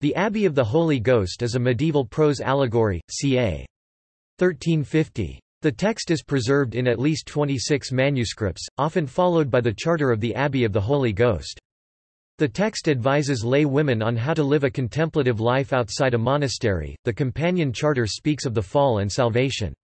The Abbey of the Holy Ghost is a medieval prose allegory, ca. 1350. The text is preserved in at least 26 manuscripts, often followed by the charter of the Abbey of the Holy Ghost. The text advises lay women on how to live a contemplative life outside a monastery. The companion charter speaks of the fall and salvation.